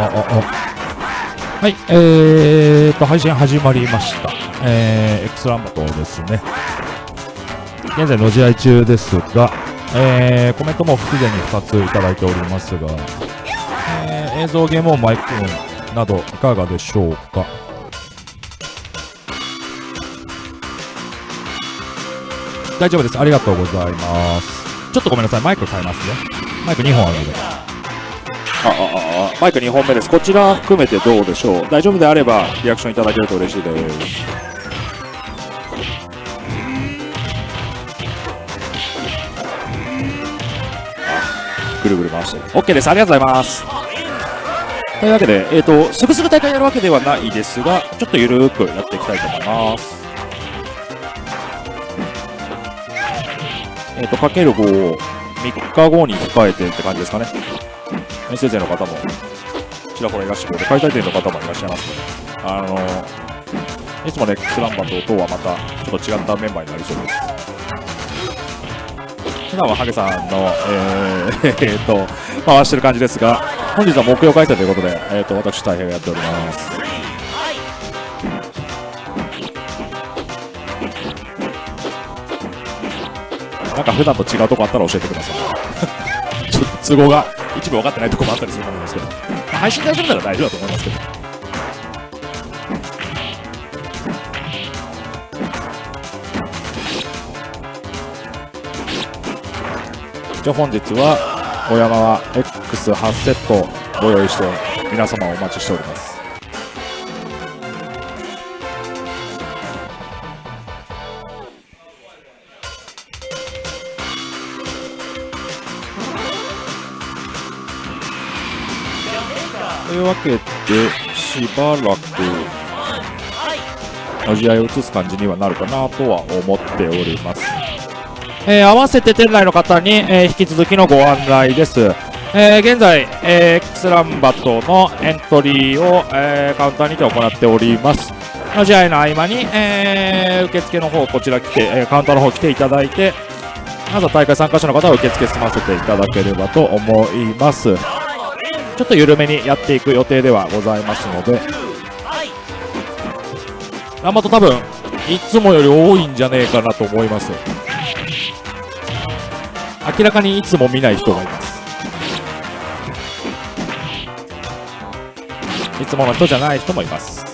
あ、あ、あ、はい、えーと、配信始まりました。えー、X ランバトですね。現在、の試合中ですが、えー、コメントもすでに2ついただいておりますが、えー、映像、ゲーム音、マイク音など、いかがでしょうか？大丈夫です。ありがとうございます。ちょっとごめんなさい。マイク変えますね。マイク2本あるので。ああああマイク2本目です。こちら含めてどうでしょう大丈夫であればリアクションいただけると嬉しいです。あぐるぐる回してる。OK です。ありがとうございます。というわけで、えっ、と、すぐすぐ大会やるわけではないですが、ちょっとゆるーくやっていきたいと思います。えっ、と、かける5を3日後に控えてって感じですかね。遠征勢の方もちらほらいらっしゃるので、開催店の方もいらっしゃいますので、あのいつもね、X ランバととはまたちょっと違ったメンバーになりそうです。普段はハゲさんの、えー えーと回してる感じですが、本日は木曜開催ということで、えー、と私、大変やっております。なんか普段と違うとこあったら教えてください。都合が一部分かってないとこもあったりすると思うんですけど、配信大丈夫なら大丈夫だと思いますけど。じゃあ本日は小山は X8 セットご用意して皆様お待ちしております。というわけで、しばらく、の試合を移す感じにはなるかなとは思っております。えー合わせて店内の方に、えー引き続きのご案内です。えー現在、えー X ランバットのエントリーを、えーカウンターにて行っております。の試合の合間に、えー受付の方、こちら来て、えーカウンターの方来ていただいて、まずは大会参加者の方は受付済ませていただければと思います。ちょっと緩めにやっていく予定ではございますので、ランマト多分、いつもより多いんじゃねえかなと思います。明らかにいつも見ない人がいます。いつもの人じゃない人もいます。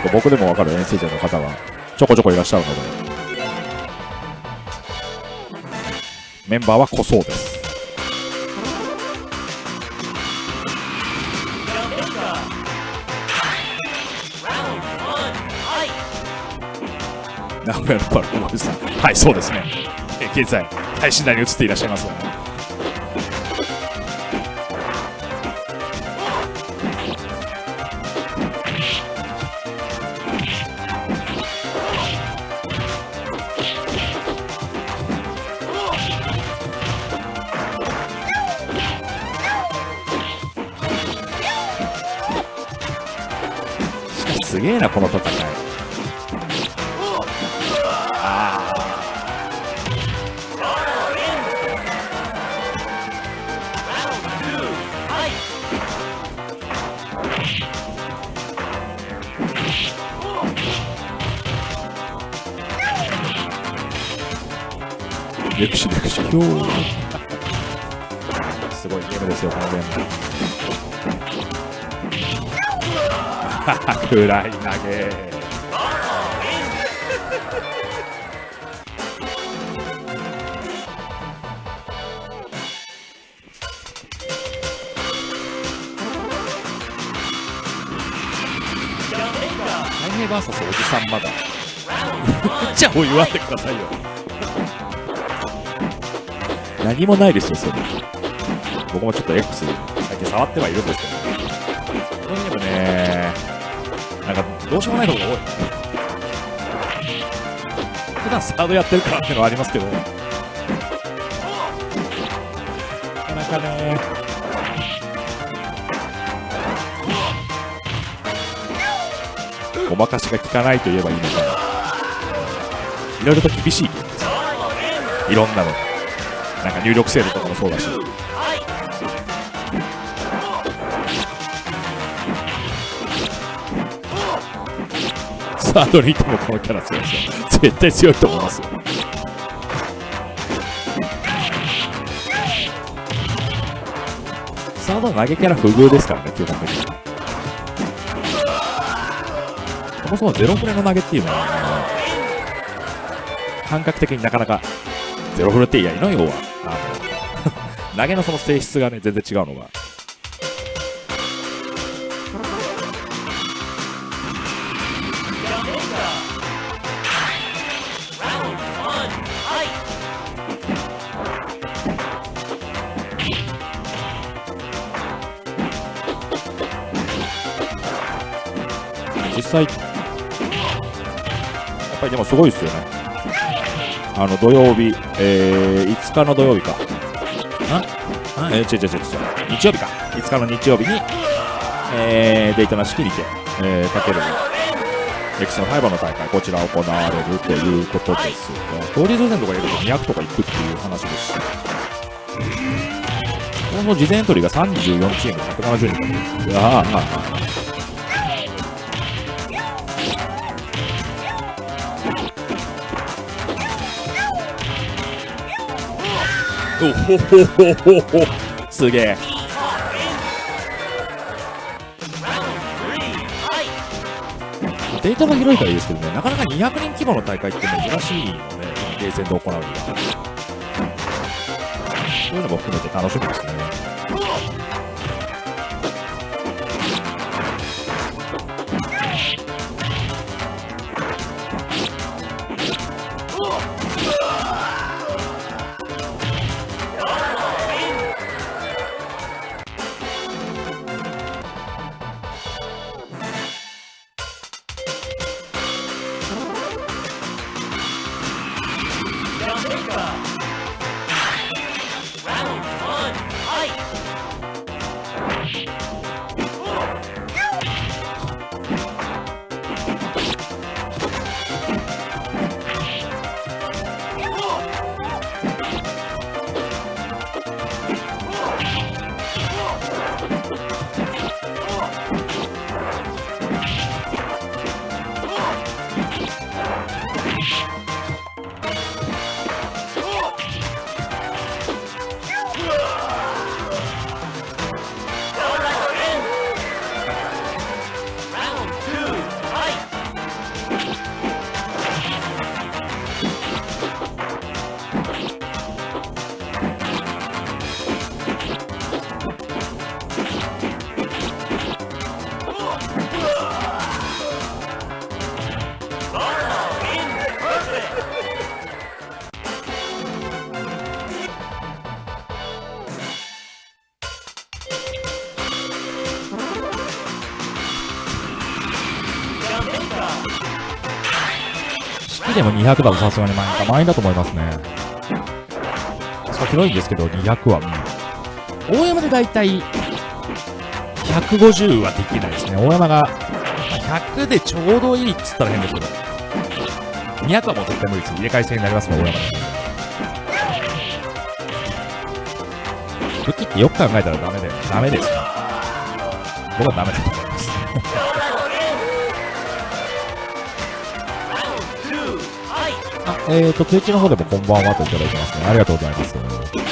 結構僕でも分かる遠征勢の方がちょこちょこいらっしゃるので、メンバーは濃そうです。名古屋のパルコマです。はい、そうですね。え現在、配信台に移っていらっしゃいます。すげえな、この戦い。レクシレクシすごいゲームですよ、このゲーム。暗い投げ。大平 VS おじさんまだ。じゃあお言わんでくださいよ。何もないですよ、それ。僕もちょっと X 最近触ってはいるんですけど、どうしようもないのが多い。普段サードやってるからっていうのはありますけど、なかなかね、ごまかしが効かないと言えばいいのか。ないろいろと厳しい。いろんなの。なんか入力制度とかもそうだし。サードにいてもこのキャラ強いですよ絶対強いと思いますよサード投げキャラ不遇ですからね基本的にそもそもゼロフレの投げっていうのは、感覚的になかなかゼロフレっていやいの要はあの 投げのその性質がね全然違うのが。実際やっぱりでもすごいですよね。あの土曜日、えー、5日の土曜日か。あ？あ？えー、違う違う違う日曜日か。5日の日曜日に、えー、デイトナ式にて、えー、かけるエクセルファイバーの大会こちら行われるということですが当日戦とか入れると200とか行くっていう話です。しこの事前エントリーが34チーム170人。いやーあーおほほほほほ。すげえ。データが広いからいいですけどね。なかなか200人規模の大会って珍しいので、ゲーセンで行うには。そういうのも含めて楽しみですね。でも200だとさすがに満員か。満員だと思いますね。そう広いんですけど200は、うん、大山でだいたい150はできないですね。大山が100でちょうどいいっつったら変ですけど。200はもう絶対無理です。入れ替え制になりますね大山で。武器ってよく考えたらダメでダメです。ね僕はダメだと思います。ええーと、ツイッチの方でもこんばんはといただいてますね。ありがとうございます。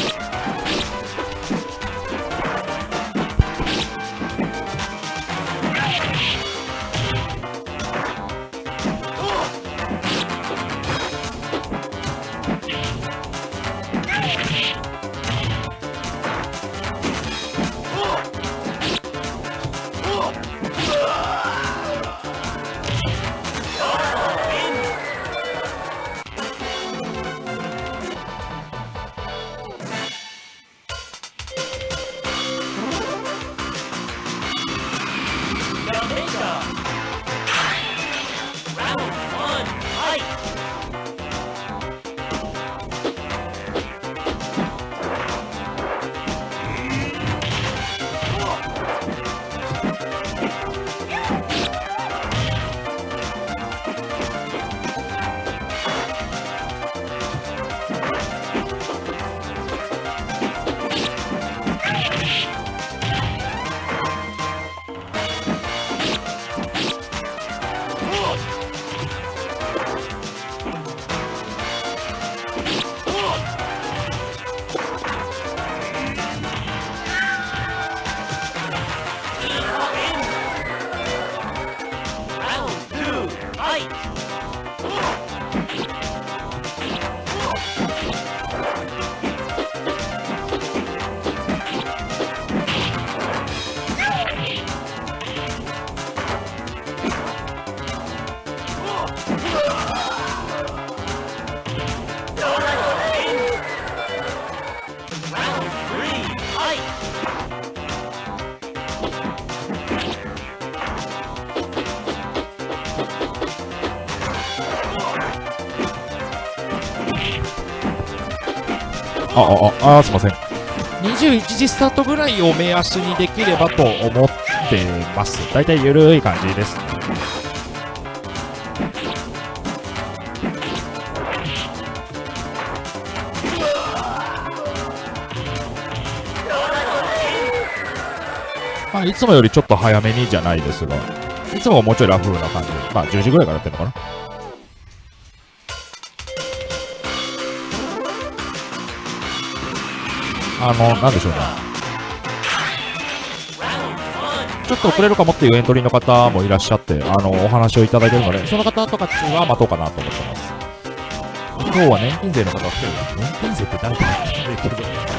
あ、あ、ああ、すいません。21時スタートぐらいを目安にできればと思ってます。だいたいゆるい感じです。まあ、いつもよりちょっと早めにじゃないですが、いつももうちょいラフな感じ。まあ、10時ぐらいからやってるのかな。あの、なんでしょうね。ちょっと遅れるかもっていうエントリーの方もいらっしゃって、あの、お話をいただいてるので、その方とかっては待とうかなと思ってます。今日は年金税の方が来てる。年金税って誰かわかんないけど、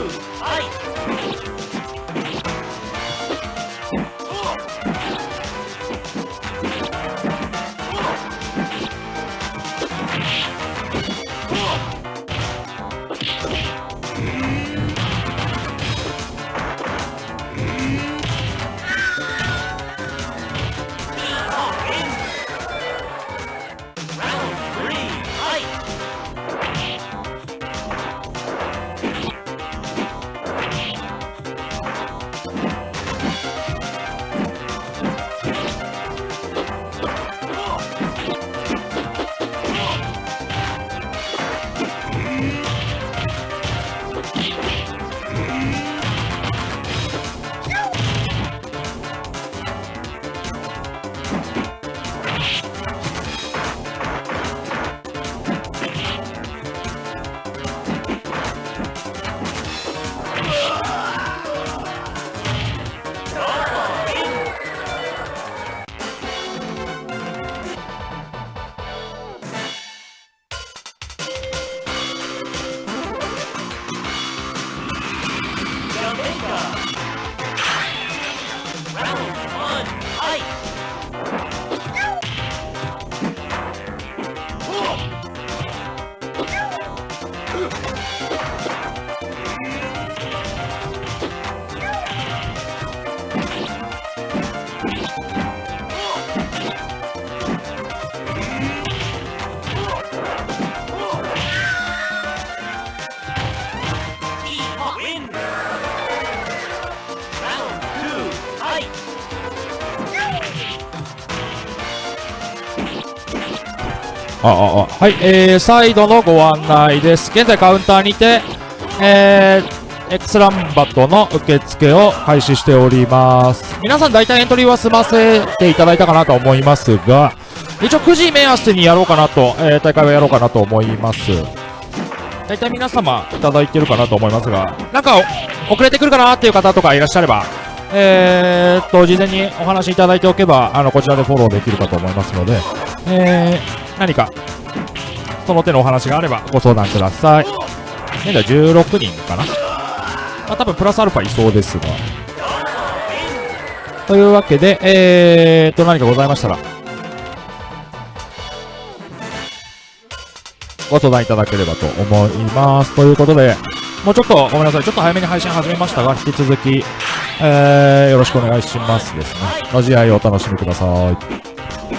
あはい、えー、サイドのご案内です。現在カウンターにて、えー、X ランバットの受付を開始しております。皆さん大体エントリーは済ませていただいたかなと思いますが、一応9時目安にやろうかなと、えー、大会はやろうかなと思います。大体皆様いただいてるかなと思いますが、なんか遅れてくるかなっていう方とかいらっしゃれば、えー、っと、事前にお話しいただいておけば、あの、こちらでフォローできるかと思いますので、えー、何か、その手のお話があればご相談ください。現在16人かな。まあ、多分プラスアルファいそうですが。というわけで、えー、っと、何かございましたら、ご相談いただければと思います。ということで、もうちょっとごめんなさい、ちょっと早めに配信始めましたが、引き続き、えー、よろしくお願いしますですね。の試合をお楽しみください。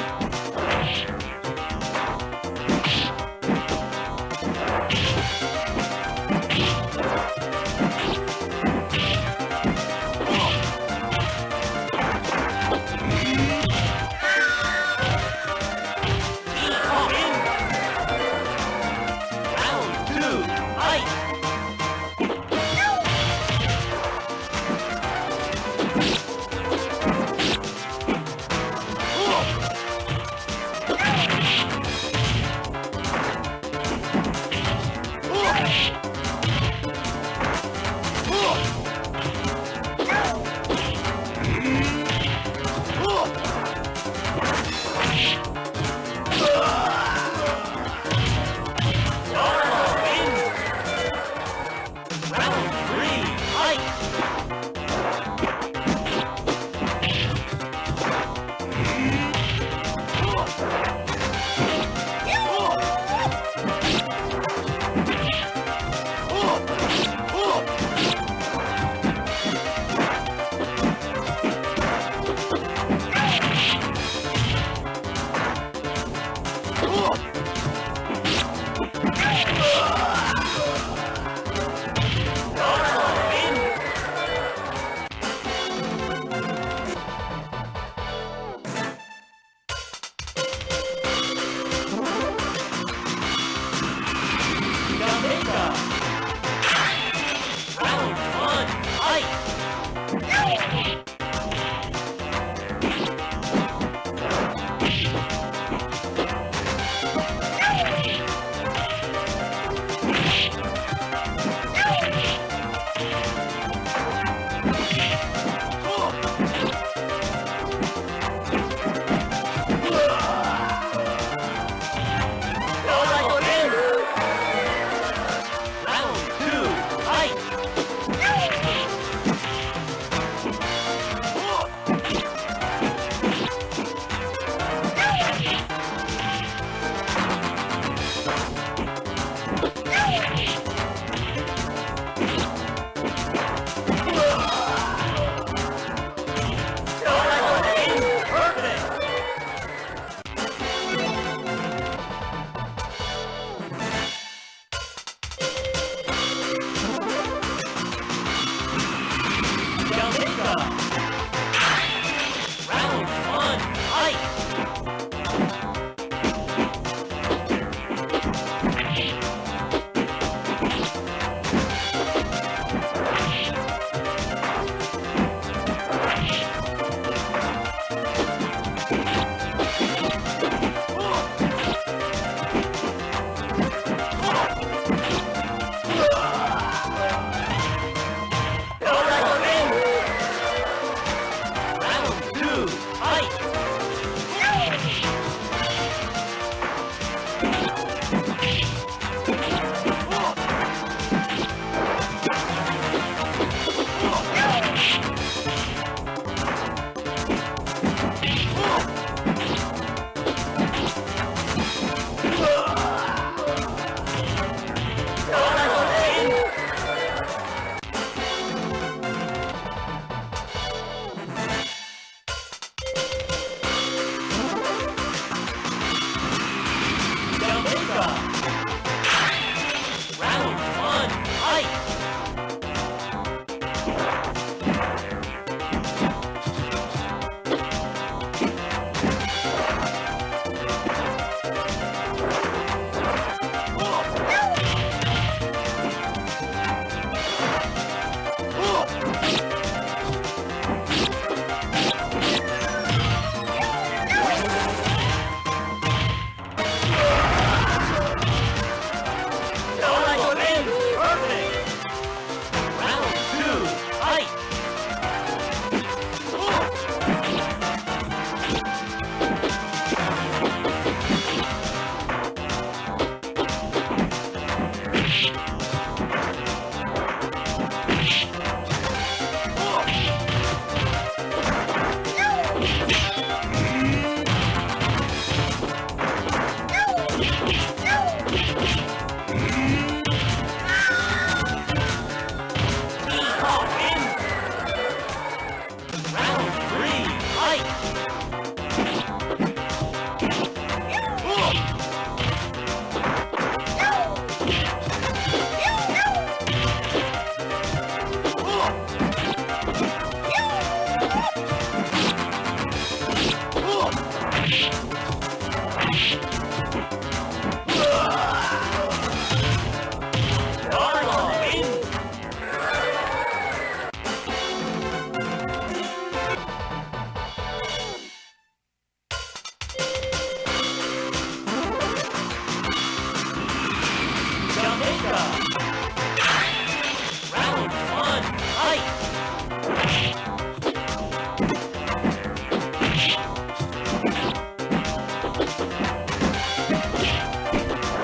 Crash!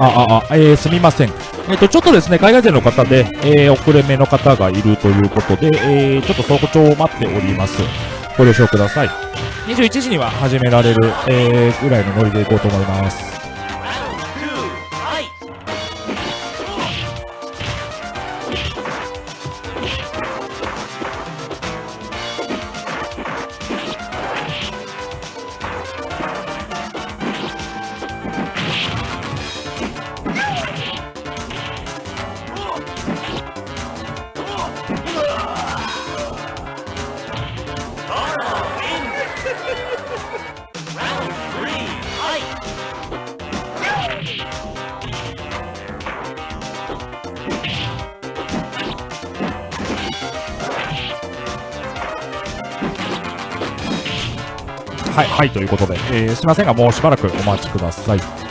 あ、あ、あ、えー、すみません。えっ、と、ちょっとですね、海外勢の方で、えー、遅れ目の方がいるということで、えー、ちょっと早朝を待っております。ご了承ください。21時には始められる、えー、ぐらいのノリでいこうと思います。はい、ということで、えー、すいませんが、もうしばらくお待ちください。